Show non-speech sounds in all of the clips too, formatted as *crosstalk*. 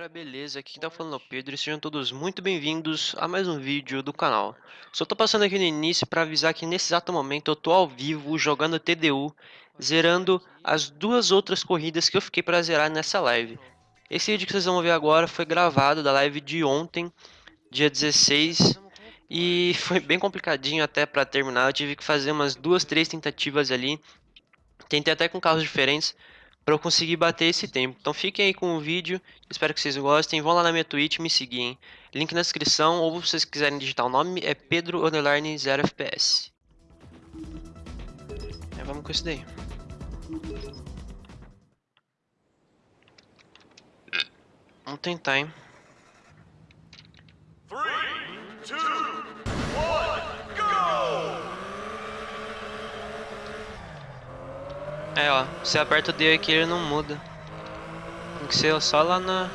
galera, beleza? Aqui quem tá falando é o Pedro e sejam todos muito bem-vindos a mais um vídeo do canal. Só tô passando aqui no início para avisar que nesse exato momento eu tô ao vivo jogando TDU, zerando as duas outras corridas que eu fiquei para zerar nessa live. Esse vídeo que vocês vão ver agora foi gravado da live de ontem, dia 16, e *laughs* foi bem complicadinho até para terminar, eu tive que fazer umas duas, três tentativas ali, tentei até com carros diferentes, para eu conseguir bater esse tempo. Então fiquem aí com o vídeo, espero que vocês gostem. Vão lá na minha Twitch me seguir, hein? Link na descrição, ou se vocês quiserem digitar o nome, é Pedro 0 FPS. É, vamos com isso daí. Vamos tentar, hein? É, ó, você aperta o D aqui ele não muda. Tem que ser só lá na...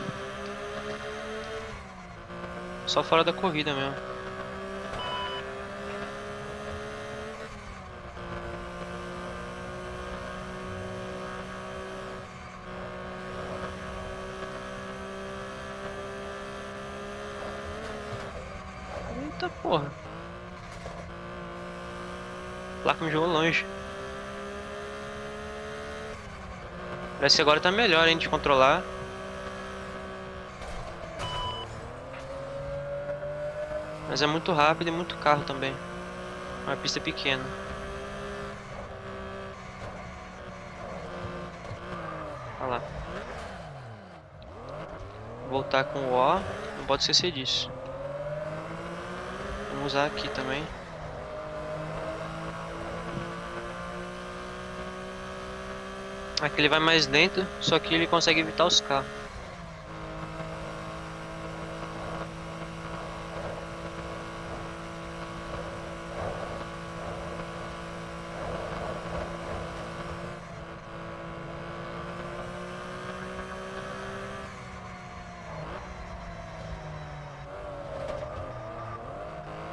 Só fora da corrida mesmo. Eita porra. Placa me jogou longe. Parece que agora tá melhor, hein, de controlar. Mas é muito rápido e muito carro também. Uma pista pequena. Olha lá. Voltar com o O. Não pode esquecer disso. Vamos usar aqui também. Aqui ele vai mais lento, só que ele consegue evitar os carros.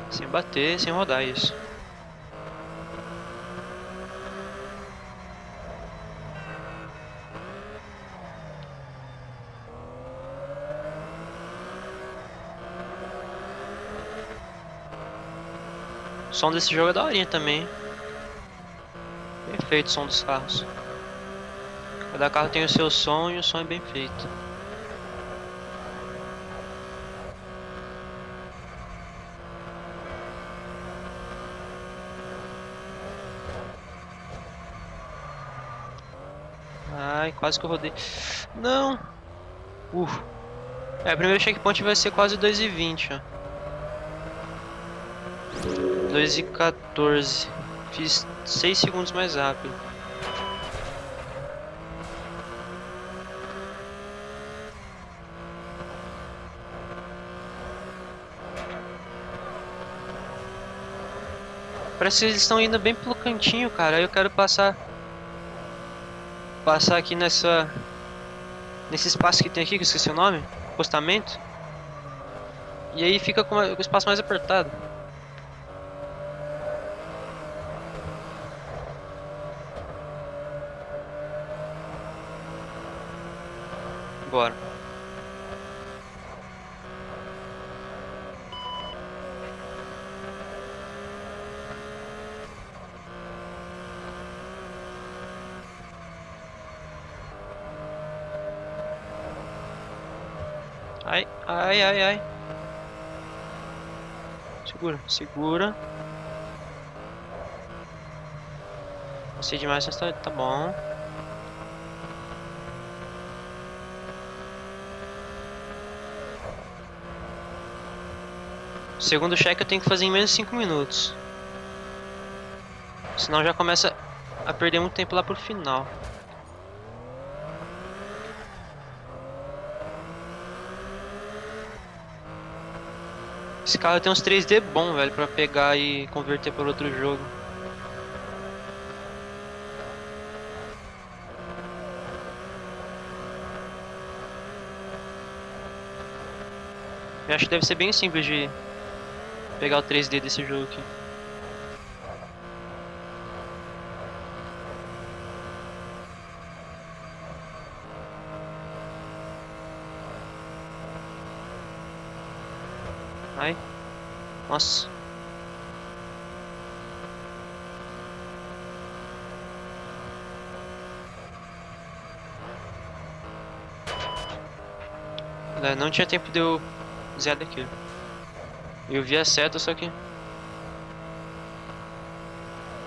Sem bater, sem rodar isso. O som desse jogo é daorinha também. Perfeito o som dos carros. Cada carro tem o seu som e o som é bem feito. Ai, quase que eu rodei. Não! Uh. É, o primeiro checkpoint vai ser quase 2,20, ó. 2 e 14. Fiz 6 segundos mais rápido. Parece que eles estão indo bem pelo cantinho, cara. Eu quero passar... Passar aqui nessa... Nesse espaço que tem aqui, que eu esqueci o nome. Postamento. E aí fica com o espaço mais apertado. Bora. Ai, ai, ai, ai. Segura, segura. Sei demais, mas tá, tá bom. Segundo cheque eu tenho que fazer em menos de 5 minutos. Senão já começa a perder muito tempo lá pro final. Esse carro tem uns 3D bom, velho, pra pegar e converter para outro jogo. Eu acho que deve ser bem simples de pegar o 3D desse jogo aqui. Ai. Nossa. Não tinha tempo de eu zerar daquilo. Eu vi a seta, só que...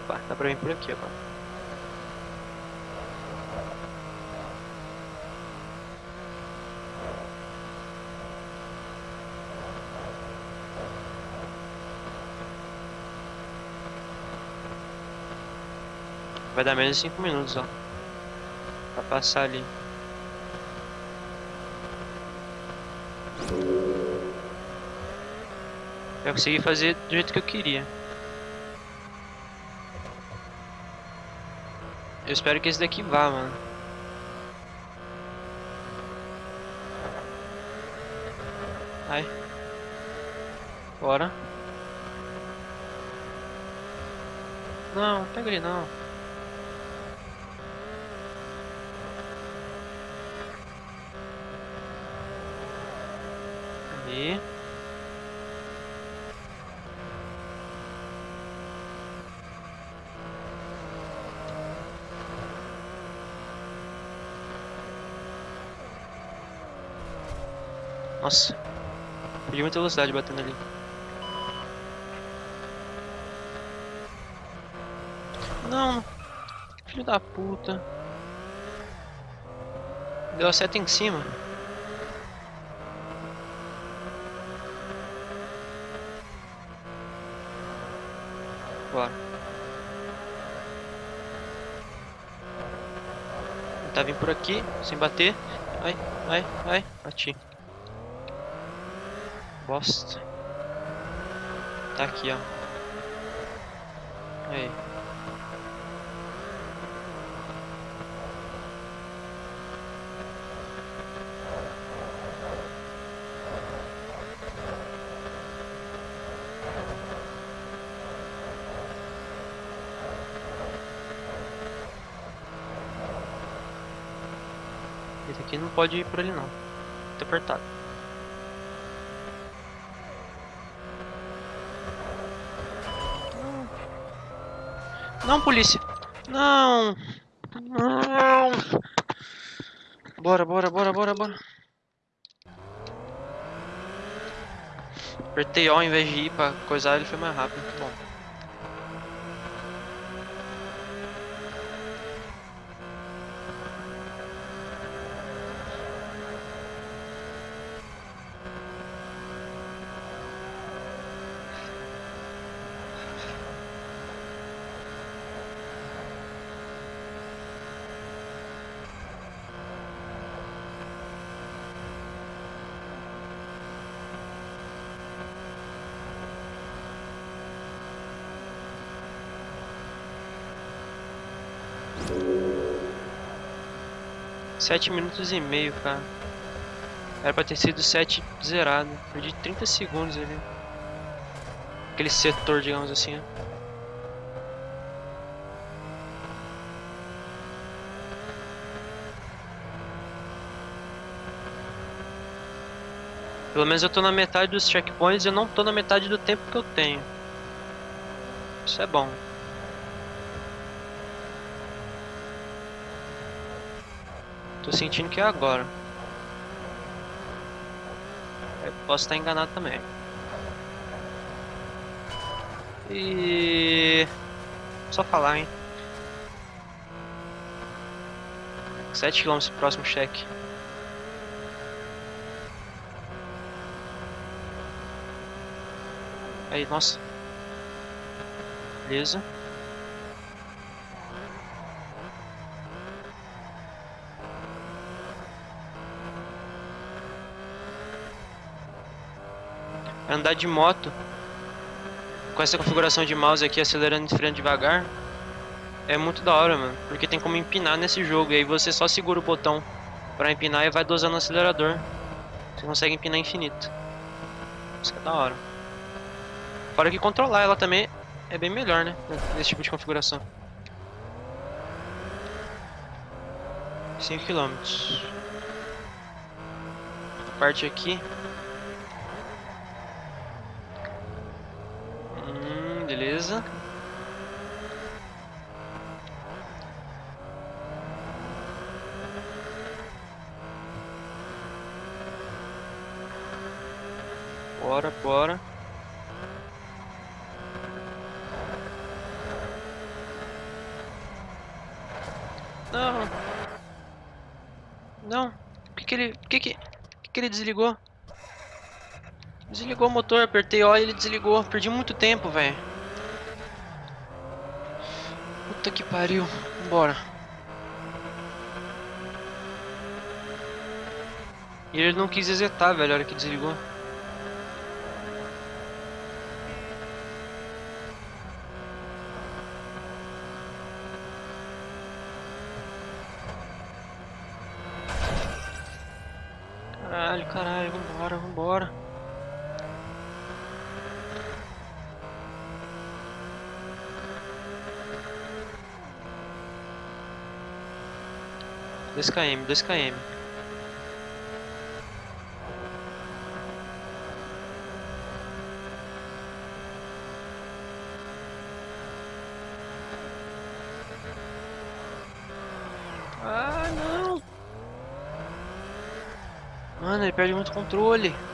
Opa, dá pra vir por aqui agora. Vai dar menos de 5 minutos, ó. Pra passar ali. Eu consegui fazer do jeito que eu queria. Eu espero que esse daqui vá, mano. Ai. Bora. Não, pega ele não. Aí. Nossa. Perdi muita velocidade batendo ali. Não. Filho da puta. Deu a seta em cima. Bora. Tá vindo por aqui, sem bater. Ai, ai, ai, bati. Bosta. Tá aqui, ó. Aí. Esse aqui não pode ir por ali não. Tá apertado. Não, polícia. Não. Não. Bora, bora, bora, bora, bora. Apertei O ao invés de ir pra coisar, ele foi mais rápido. Bom. Sete minutos e meio, cara. Era pra ter sido sete zerado. Perdi 30 segundos ali. Aquele setor, digamos assim. Pelo menos eu tô na metade dos checkpoints e eu não tô na metade do tempo que eu tenho. Isso é bom. Tô sentindo que é agora. Eu posso estar enganado também. E... Só falar, hein. 7 km próximo cheque. Aí, nossa. Beleza. Andar de moto com essa configuração de mouse aqui, acelerando e freando devagar, é muito da hora, mano. Porque tem como empinar nesse jogo, e aí você só segura o botão pra empinar e vai dosando o acelerador. Você consegue empinar infinito. Isso é da hora. Fora que controlar ela também é bem melhor, né? Nesse tipo de configuração. 5 km. Parte aqui Beleza. Bora, bora. Não. Não. Por que que ele... Por que que... Por que que ele desligou? Desligou o motor, apertei O e ele desligou. Perdi muito tempo, velho. Puta que pariu. Vambora. E ele não quis exetar, velho, a hora que desligou. 2km, 2km. Ah, não! Mano, ele perde muito controle.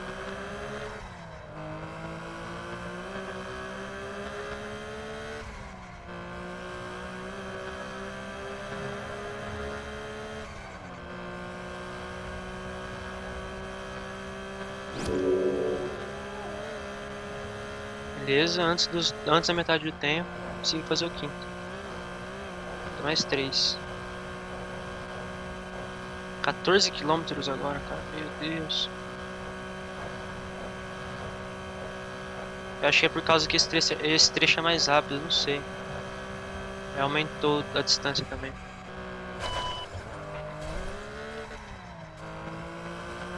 Beleza, antes, dos, antes da metade do tempo, consegui fazer o quinto. Mais três. 14 quilômetros agora, cara. Meu Deus. Eu achei é por causa que esse trecho, esse trecho é mais rápido, não sei. Aumentou a distância também.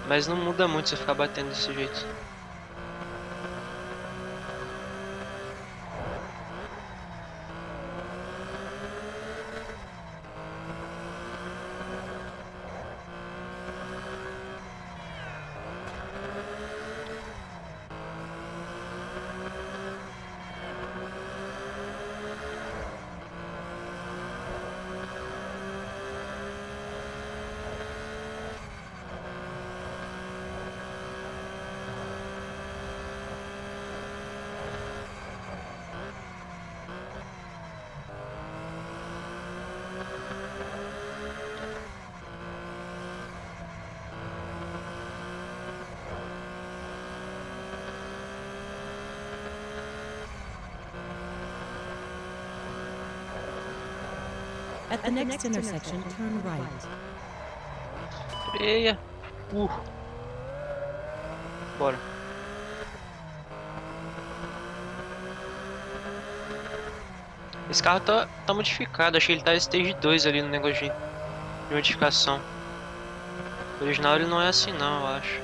Mas não muda muito se eu ficar batendo desse jeito. At the next intersection, turn right. Freia. Uh. Bora. Esse carro tá, tá modificado, achei que ele tá stage 2 ali no negócio de, de modificação. O original ele não é assim não, eu acho.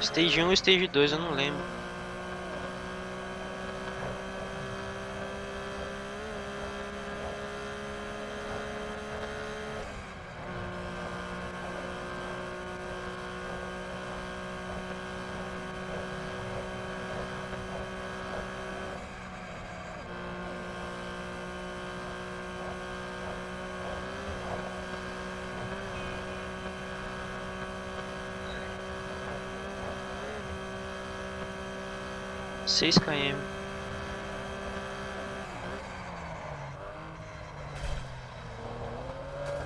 Stage 1 e Stage 2, eu não lembro. Seis km.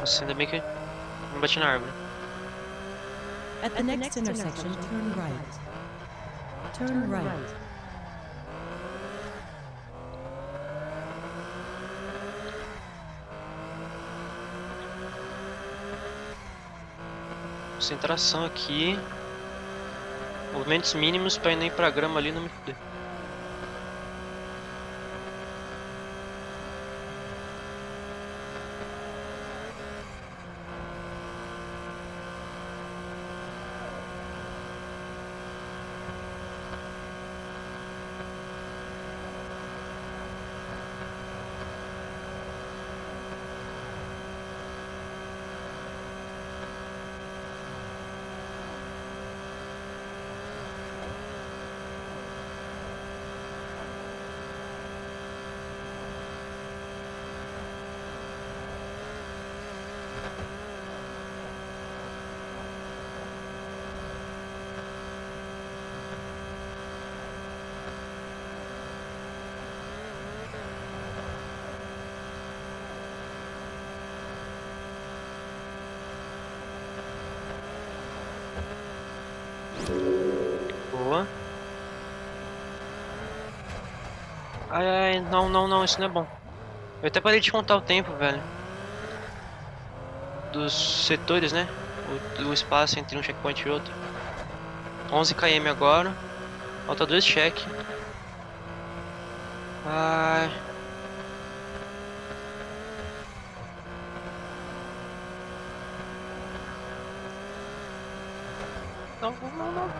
Nossa, ainda bem que não bati na árvore. At the next intersection, turn right. Turn right. Concentração aqui. Movimentos mínimos pra ir nem pra grama ali não me fuder. Não, não, não, isso não é bom. Eu até parei de contar o tempo, velho. Dos setores, né? O, o espaço entre um checkpoint e outro. 11 km agora. Falta dois check. Ai. Não, não, não.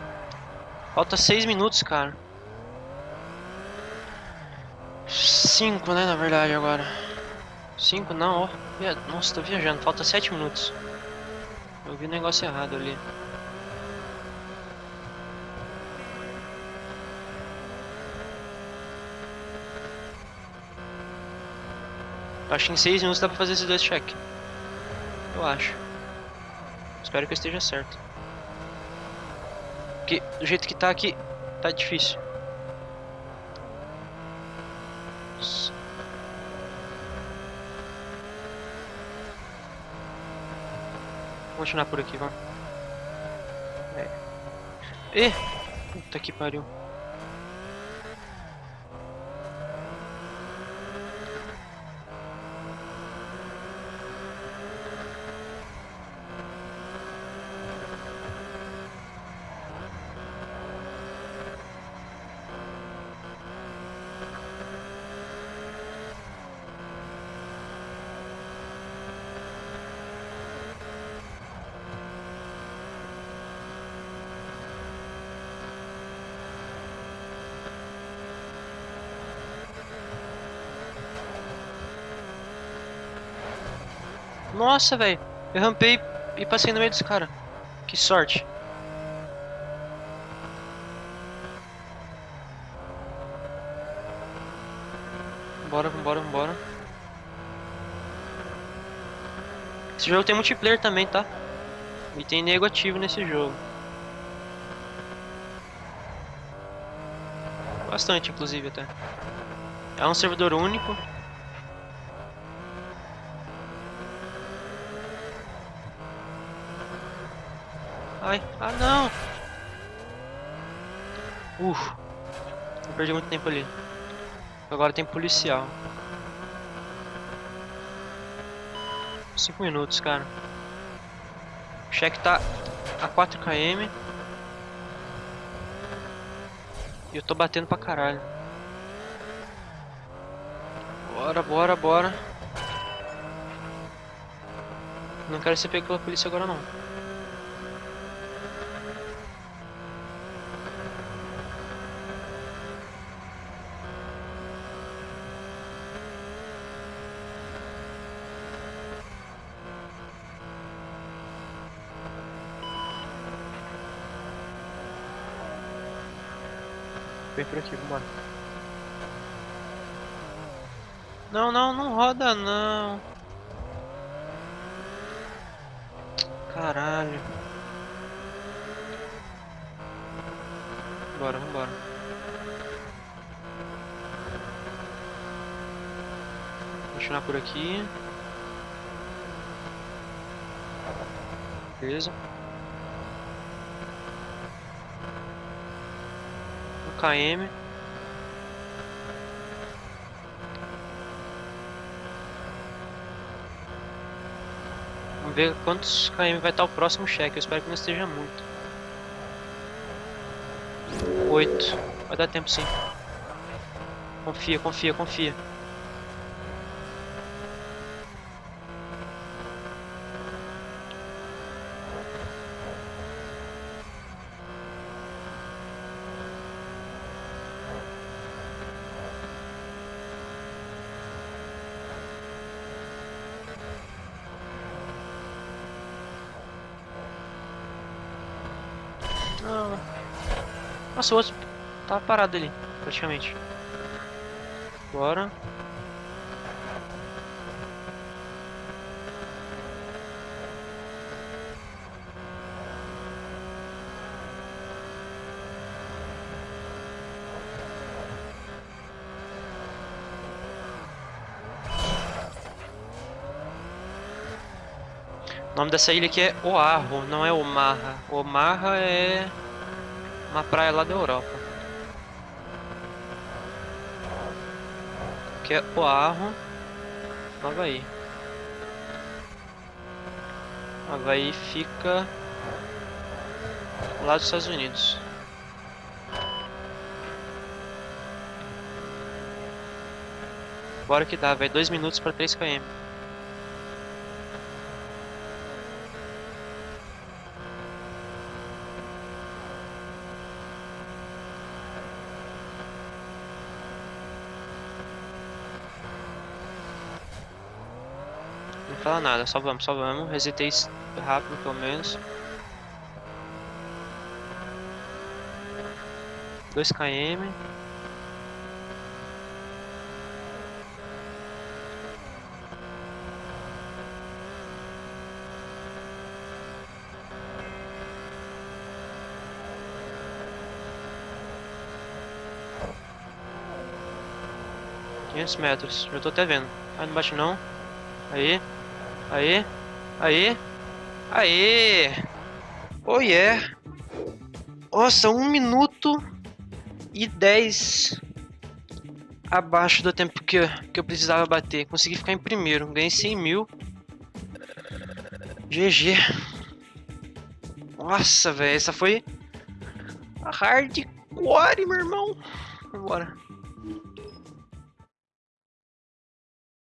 Falta 6 minutos, cara. 5, né, na verdade, agora. 5 não, ó. Nossa, tô viajando. Falta 7 minutos. Eu vi o negócio errado ali. Acho que em 6 minutos dá pra fazer esses dois check. Eu acho. Espero que eu esteja certo. Porque do jeito que tá aqui, tá difícil. Vou continuar por aqui, vamos. É. Ih! Puta que pariu. Nossa, velho. Eu rampei e passei no meio dos caras. Que sorte. Vambora, vambora, vambora. Esse jogo tem multiplayer também, tá? E tem nego ativo nesse jogo. Bastante, inclusive, até. É um servidor único. Ah não! Uf, eu perdi muito tempo ali. Agora tem policial. 5 minutos, cara. O cheque tá a 4 km. E eu tô batendo pra caralho. Bora, bora, bora. Não quero ser pego pela polícia agora não. Vem por aqui, vambora. Não, não, não roda não. Caralho. Bora, vambora. Continuar por aqui. Beleza. Km. Vamos ver quantos km vai estar o próximo cheque. Eu espero que não esteja muito. 8. Vai dar tempo sim. Confia, confia, confia. Não. Nossa, o outro parado ali, praticamente. Bora. O nome dessa ilha aqui é Oahu, não é Omaha. Omaha é Uma praia lá da Europa. Que é Oahu, no Havaí. Havaí fica lá dos Estados Unidos. Bora que dá, vai 2 minutos para 3 km. Fala nada, só vamos, só vamos. Resetei rápido pelo menos. 2 km. Metros, já tô até vendo. Ah, não bate não. Aí. Aí. Aí. Aí. Oh yeah. Nossa, um minuto e 10 abaixo do tempo que eu, que eu precisava bater. Consegui ficar em primeiro. Ganhei 100 mil. GG. Nossa, velho. Essa foi hardcore, meu irmão. Vambora.